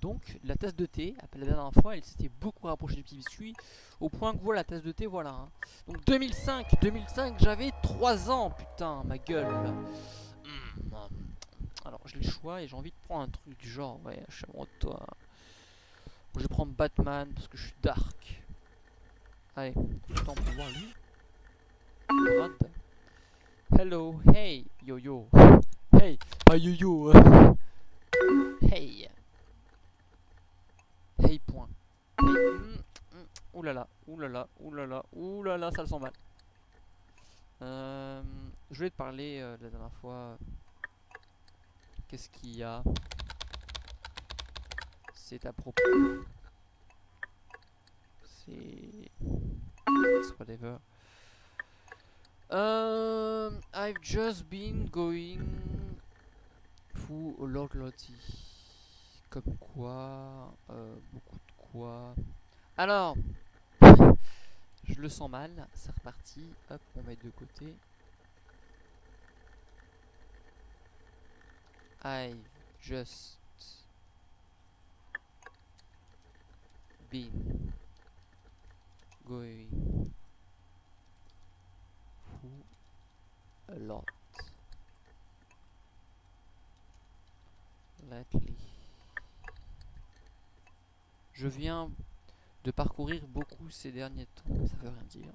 Donc la tasse de thé, la dernière fois, elle s'était beaucoup rapprochée du petit biscuit, au point que voilà la tasse de thé, voilà. hein. Donc 2005, 2005, j'avais 3 ans, putain, ma gueule. Hmm. Alors j'ai le choix et j'ai envie de prendre un truc du genre, ouais, je suis amoureux toi. Je vais prendre Batman parce que je suis dark. Allez, temps pour voir lui. Hello, hey, yo yo. Hey, ah yo yo. Hey là, ouh là là, ça le sent mal. Euh, je voulais te parler euh, la dernière fois. Qu'est-ce qu'il y a? C'est à propos. C'est. Whatever. Um, I've just been going a lot Lottie. Comme quoi, beaucoup de quoi. Alors, je le sens mal, c'est reparti. Hop, on met de côté. I've just been going a lot lately. Je viens de parcourir beaucoup ces derniers temps. Ça veut rien dire.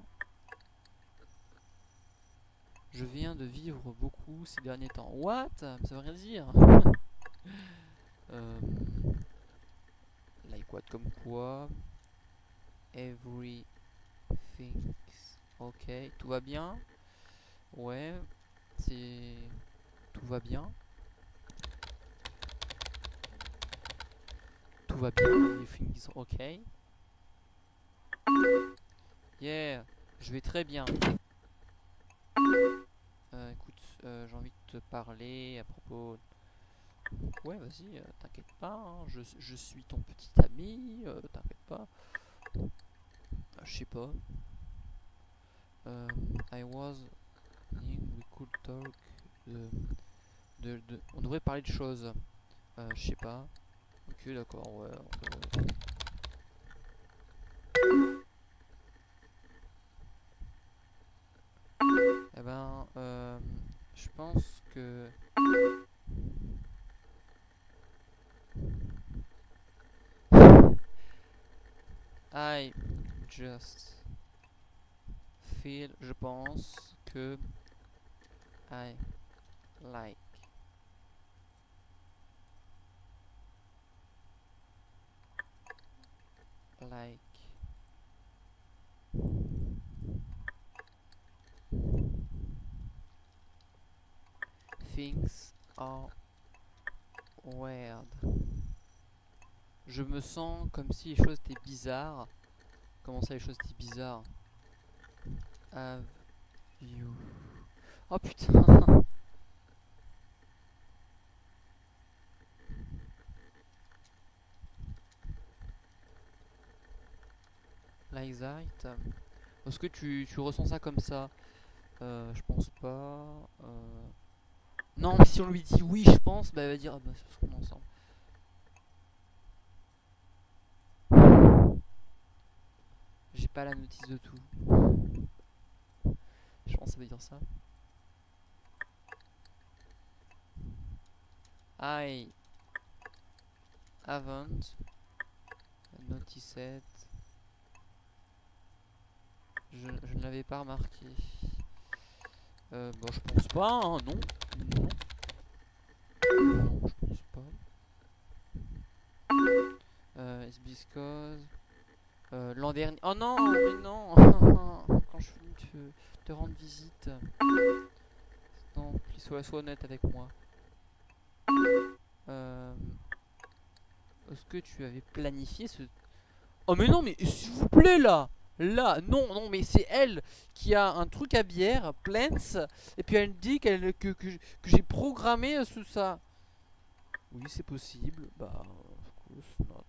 Je viens de vivre beaucoup ces derniers temps. What? Ça veut rien dire. euh, like what Comme quoi? Everything's ok. Tout va bien? Ouais. C'est... Tout va bien. Tout va bien. Everything's ok. Yeah. Je vais très bien. Euh, écoute, euh, j'ai envie de te parler à propos... Ouais, vas-y, euh, t'inquiète pas, hein, je, je suis ton petit ami, t'inquiète pas. Euh, Je sais pas. I was... We could talk... on devrait parler de choses. Je sais pas. Ok, d'accord, ouais. Ben, euh, je pense que... I just feel, je pense que I like. Like are weird. Je me sens comme si les choses étaient bizarres. Comment ça, les choses étaient bizarres? Have you... Oh putain Like Est-ce que tu, tu ressens ça comme ça? Euh, Je pense pas. euh. Non, mais si on lui dit oui, je pense, bah elle va dire ah bah c'est qu'on ensemble. J'ai pas la notice de tout. Je pense que ça veut dire ça. I haven't noticed. Je, je ne l'avais pas remarqué. Euh, bon, je pense pas, hein, non. Non. Je pense pas. Euh. Euh, L'an dernier... Oh non, mais non Quand je suis venu te, rendre visite. Non, sois, sois honnête avec moi. Euh, Est-ce que tu avais planifié ce... Oh mais non, mais s'il vous plaît, là Là, non, non, mais c'est elle qui a un truc à bière, Plants, et puis elle dit que, que, j'ai programmé euh, sous ça. Oui, c'est possible. Bah, of course not.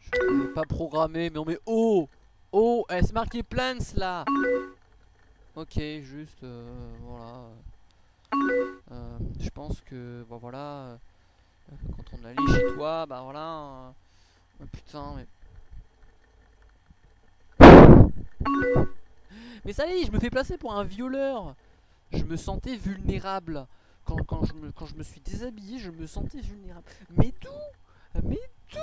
Je l'avais pas programmé, mais on met oh Oh, elle s'est marqué Plants là Ok, juste, euh, voilà. Euh, je pense que, bon voilà, quand on allait chez toi, bah voilà. euh, putain, mais. Mais ça y est, je me fais placer pour un violeur. Je me sentais vulnérable. Quand, quand, je me, quand je me suis déshabillé, je me sentais vulnérable. Mais tout Mais tout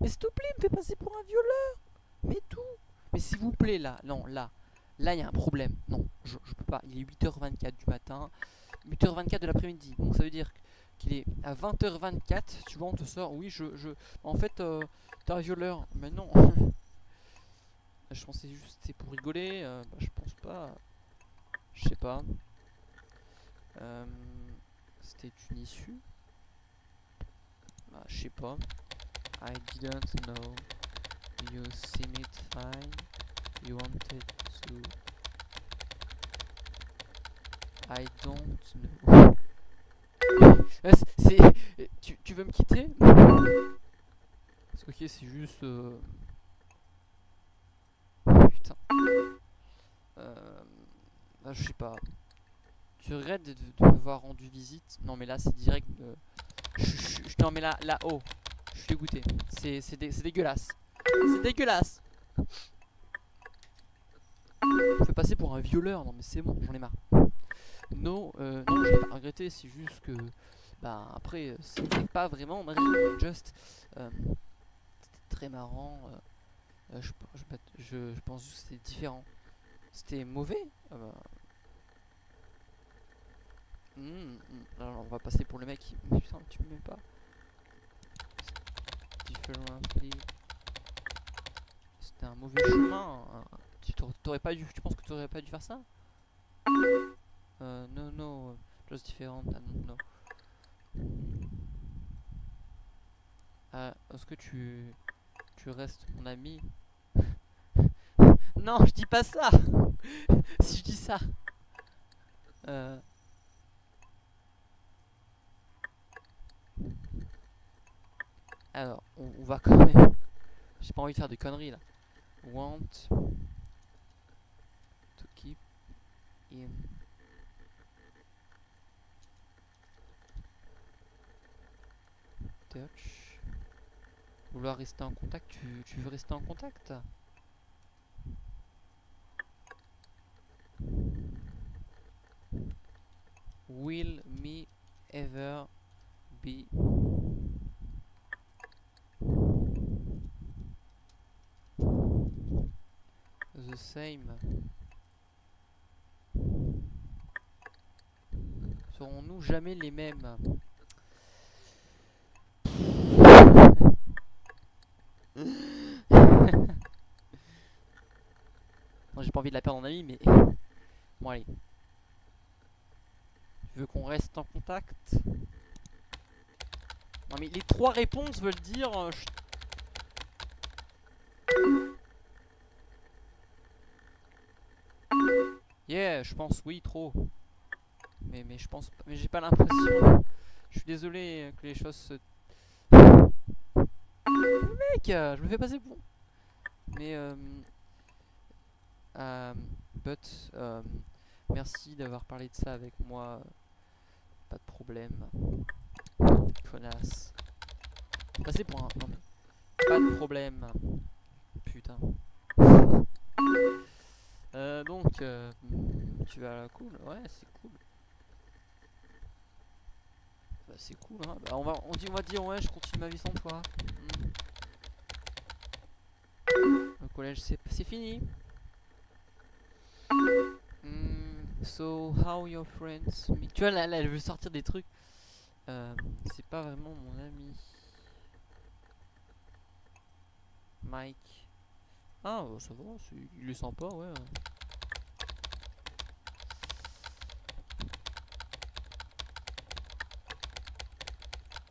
Mais s'il te plaît, me fais passer pour un violeur Mais tout Mais s'il vous plaît, là, non, là. Là, il y a un problème. Non, je, je peux pas. Il est 8h24 du matin. 8h24 de l'après-midi. Donc ça veut dire qu'il est à 20h24. Tu vois, on te sort. Oui, je. je en fait, euh, t'es un violeur. Mais non. je pensais juste c'est pour rigoler. euh, bah, je pense pas. Je sais pas. Euh, C'était une issue. Bah, je sais pas. I didn't know. You seem it fine. You wanted to. I don't know. Euh, c'est- c'est. Tu, tu veux me quitter Parce que, ok, c'est juste. euh, Putain. Euh... ah, je sais pas. Tu regrettes de, de m'avoir rendu visite? Non, mais là, c'est direct. Je, je, je- non, mais là, là, oh. Je suis dégoûté. C'est dé- dégueulasse. C'est dégueulasse. Je fais passer pour un violeur. Non, mais c'est bon, j'en ai marre. Non, euh, non, je l'ai pas regretté. C'est juste que. Bah, après, euh, c'était pas vraiment ma raison, Just. euh, c'était très marrant. euh, euh, je, je, je, pense que c'était différent. C'était mauvais Ah hmm. Alors on va passer pour le mec putain, tu m'aimes pas. Differently. C'était un mauvais chemin. hein. Tu t'aurais- pas dû... Tu penses que tu aurais pas dû faire ça? Euh, No, no. Just different. Don't Ah, est-ce que tu... Tu restes mon ami Non, je dis pas ça Si je dis ça euh... Alors, on, va quand même... J'ai pas envie de faire de conneries là. Want to keep in touch. Vouloir rester en contact, tu, veux rester en contact Will me ever be the same? Serons-nous jamais les mêmes? Non, j'ai pas envie de la perdre en ami, mais. Bon, allez. Tu veux qu'on reste en contact? Non, mais les trois réponses veulent dire. euh, je- Yeah, je pense oui, trop. Mais, mais je pense. Mais j'ai pas l'impression. Je suis désolé que les choses se. Mec, je me fais passer pour. Mais. Euh, euh, but. euh, merci d'avoir parlé de ça avec moi. Pas de problème. Connasse. Passer pour un. Pas de problème. Putain. Euh, donc, tu vas à la cool Ouais, c'est cool. Bah, c'est cool, hein. Bah, on, va, on, dit, on va dire, ouais, je continue ma vie sans toi. Hmm. Le collège, c'est c'est fini. Hmm, So, how your friends meet- Tu vois, là, là, elle veut sortir des trucs. Euh, c'est pas vraiment mon ami. Mike. Ah, ça va, c'est- il est sympa, ouais.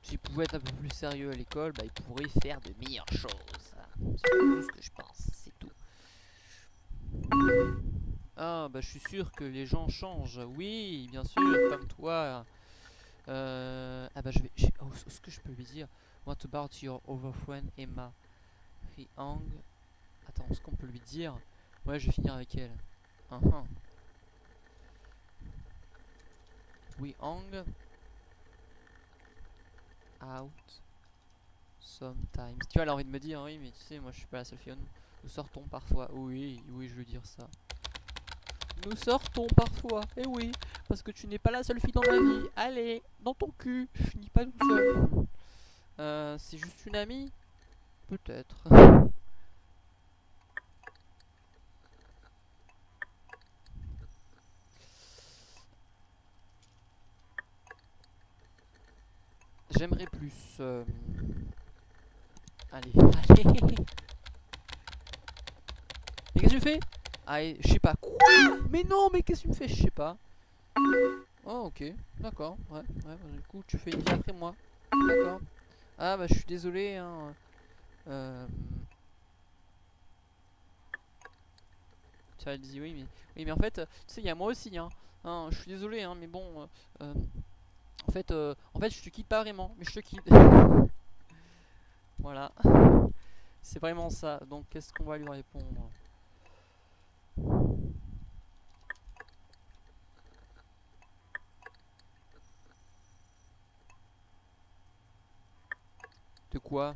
s'ils pouvaient être un peu plus sérieux à l'école, bah, ils pourraient faire de meilleures choses. C'est tout ce que je pense, c'est tout. Ah, bah, je suis sûr que les gens changent. Oui, bien sûr, comme toi. Euh, ah, bah, je vais. Oh, ce que je peux lui dire. What about your over friend Emma? He hang. Attends, ce qu'on peut lui dire. Ouais, je vais finir avec elle. Uh -huh out sometimes. Tu vois, elle a envie de me dire, oui, mais tu sais, moi je suis pas la seule fille. Nous sortons parfois. Oui, oui, je veux dire ça. Nous sortons parfois. Eh oui, parce que tu n'es pas la seule fille dans ma vie. Allez, dans ton cul. Je finis pas toute seule. Euh, c'est juste une amie? Peut-être. J'aimerais plus. Euh, allez, allez. Mais qu'est-ce que tu fais? Ah, je sais pas. Quoi Mais non, mais qu'est-ce que tu me fais? Je sais pas. Oh, ok. D'accord. Ouais, ouais. Bah, du coup, tu fais une vie après moi. D'accord. Ah, bah, je suis désolé. Hein. Euh... Dit oui, mais oui, mais en fait, tu sais, il y a moi aussi. Hein. hein je suis désolé, hein, mais bon. Euh, euh en fait, euh, en je te quitte pas vraiment, mais je te quitte. voilà. C'est vraiment ça. Donc, qu'est-ce qu'on va lui répondre? De quoi?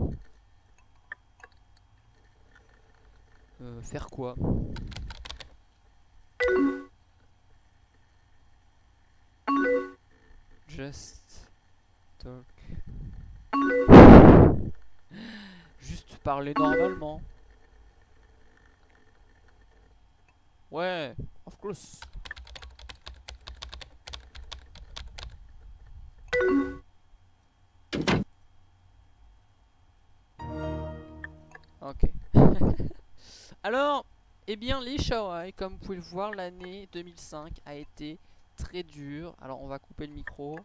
Euh, Faire quoi? Just talk. Juste parler normalement. Ouais, of course. Ok. Alors, eh bien, les Shawai, comme vous pouvez le voir, l'année 2005 a été très dur. Alors on va couper le micro.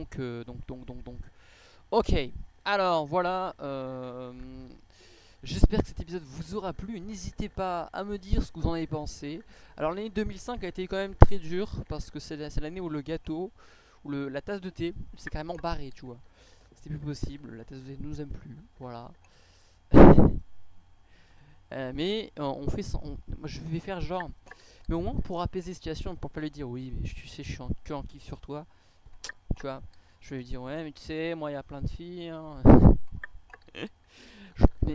Donc, euh, donc, donc, donc, donc. Ok, alors voilà. Euh, j'espère que cet épisode vous aura plu. N'hésitez pas à me dire ce que vous en avez pensé. Alors l'année 2005 a été quand même très dure parce que c'est l'année où le gâteau, ou le, la tasse de thé, c'est carrément barré, tu vois. C'était plus possible, la tasse de thé ne nous aime plus, voilà. Euh, mais on fait ça, moi je vais faire genre, mais au moins pour apaiser la situation, pour pas lui dire oui, mais tu sais, je suis en kiff sur toi tu vois. Je vais lui dire, ouais, mais tu sais, moi, il y a plein de filles. Hein.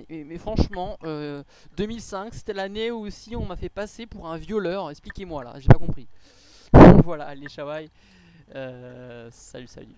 mais, franchement, 2005, euh, c'était l'année où aussi on m'a fait passer pour un violeur. Expliquez-moi là, j'ai pas compris. voilà, les Shawai. Euh, salut, salut.